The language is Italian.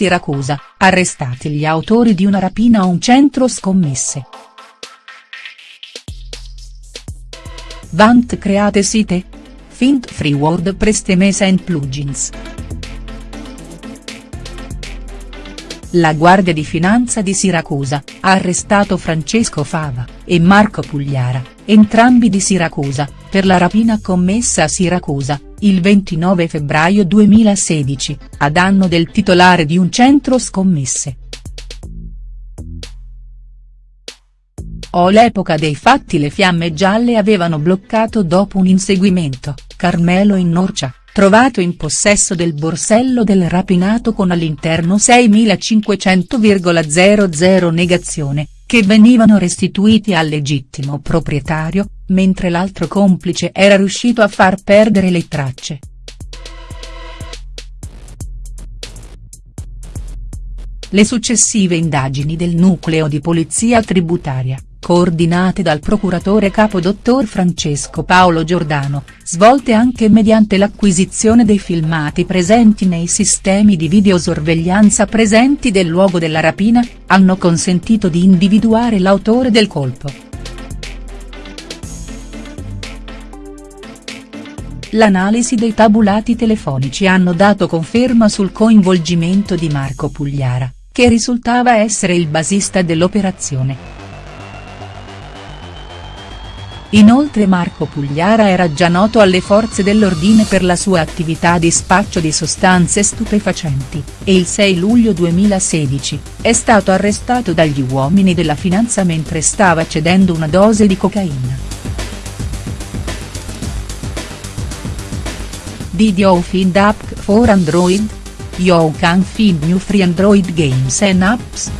Siracusa, arrestati gli autori di una rapina a un centro scommesse. Vant create site? Fint free WordPress Themes and Plugins. La Guardia di Finanza di Siracusa, ha arrestato Francesco Fava, e Marco Pugliara, entrambi di Siracusa, per la rapina commessa a Siracusa, il 29 febbraio 2016, a danno del titolare di un centro scommesse. O l'epoca dei fatti le fiamme gialle avevano bloccato dopo un inseguimento, Carmelo in Norcia, trovato in possesso del borsello del rapinato con all'interno 6.500,00 negazione, che venivano restituiti al legittimo proprietario, mentre l'altro complice era riuscito a far perdere le tracce. Le successive indagini del nucleo di polizia tributaria coordinate dal procuratore capo dottor Francesco Paolo Giordano, svolte anche mediante l'acquisizione dei filmati presenti nei sistemi di videosorveglianza presenti del luogo della rapina, hanno consentito di individuare l'autore del colpo. L'analisi dei tabulati telefonici hanno dato conferma sul coinvolgimento di Marco Pugliara, che risultava essere il basista dell'operazione. Inoltre Marco Pugliara era già noto alle forze dell'ordine per la sua attività di spaccio di sostanze stupefacenti, e il 6 luglio 2016, è stato arrestato dagli uomini della finanza mentre stava cedendo una dose di cocaina. Did you find app for Android? You can find new free Android games and apps.